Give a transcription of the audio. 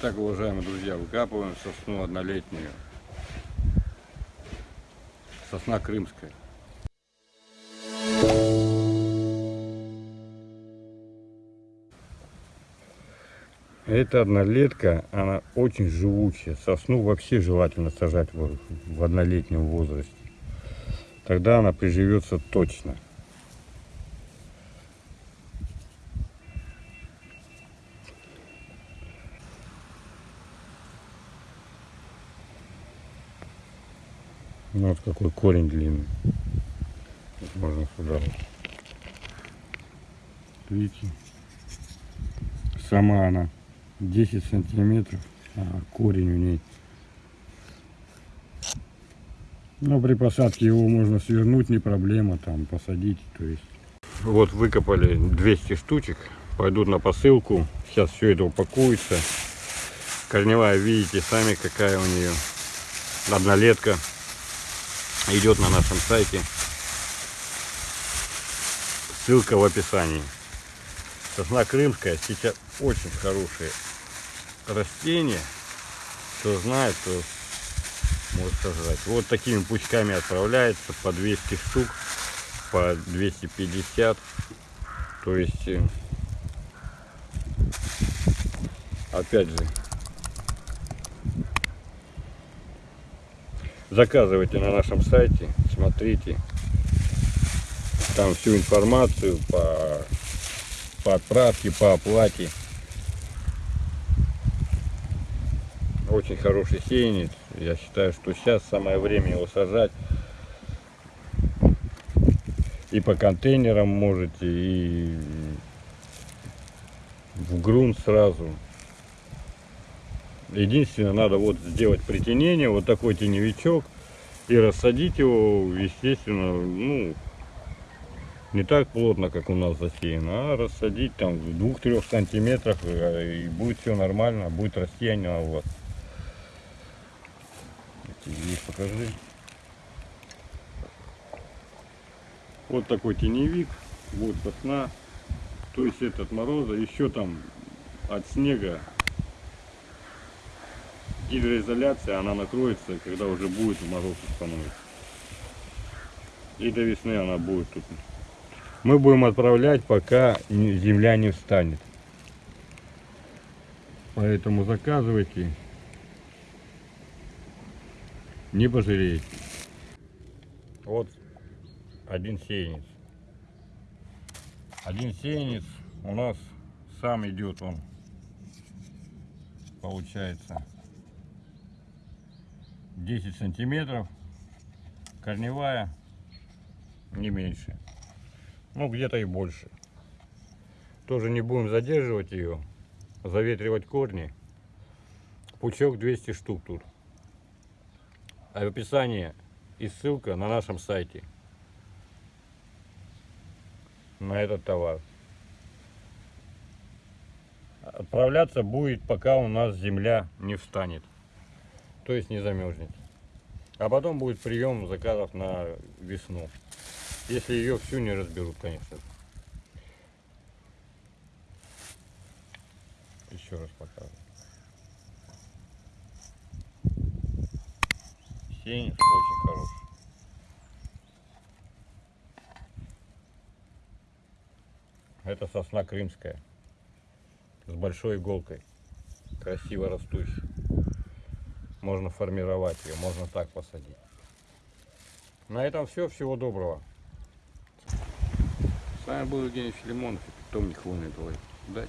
Так, уважаемые друзья, выкапываем сосну однолетнюю. Сосна крымская. Эта однолетка, она очень живучая. Сосну вообще желательно сажать в, в однолетнем возрасте. Тогда она приживется точно. Ну, вот какой корень длинный. Вот можно сюда вот. Видите? Сама она 10 сантиметров, а корень у ней. Но при посадке его можно свернуть, не проблема, там посадить, то есть. Вот выкопали 200 штучек, пойдут на посылку. Сейчас все это упакуется. Корневая, видите сами, какая у нее однолетка идет на нашем сайте. Ссылка в описании. Сосна крымская сейчас очень хорошее растение. Кто знает, то может сожрать. Вот такими пучками отправляется по 200 штук, по 250. То есть, э, опять же, заказывайте на нашем сайте, смотрите. Там всю информацию по, по отправке, по оплате. Очень хороший сеянец. Я считаю, что сейчас самое время его сажать. И по контейнерам можете, и в грунт сразу. Единственное, надо вот сделать притенение, вот такой теневичок, и рассадить его, естественно, ну, не так плотно, как у нас засеяно, а рассадить там в двух-трех сантиметрах, и будет все нормально, будет расти она у вас. Покажи. Вот такой теневик, вот сосна, то есть этот мороза, еще там от снега гидроизоляция, она накроется, когда уже будет мороз становится. И до весны она будет тут. Мы будем отправлять, пока земля не встанет. Поэтому заказывайте. Не пожалеете. Вот один сеянец. Один сеянец у нас сам идет он. Получается 10 сантиметров. Корневая не меньше. Ну где-то и больше. Тоже не будем задерживать ее. Заветривать корни. Пучок 200 штук тут. А в описании и ссылка на нашем сайте на этот товар. Отправляться будет, пока у нас земля не встанет, то есть не замерзнет. А потом будет прием заказов на весну, если ее всю не разберут, конечно. Еще раз показываю. Сень очень хороший. Это сосна крымская. С большой иголкой. Красиво растущая. Можно формировать ее, можно так посадить. На этом все. Всего доброго. С вами был Евгений Филимонов и питомник Лунный Двой. Удачи!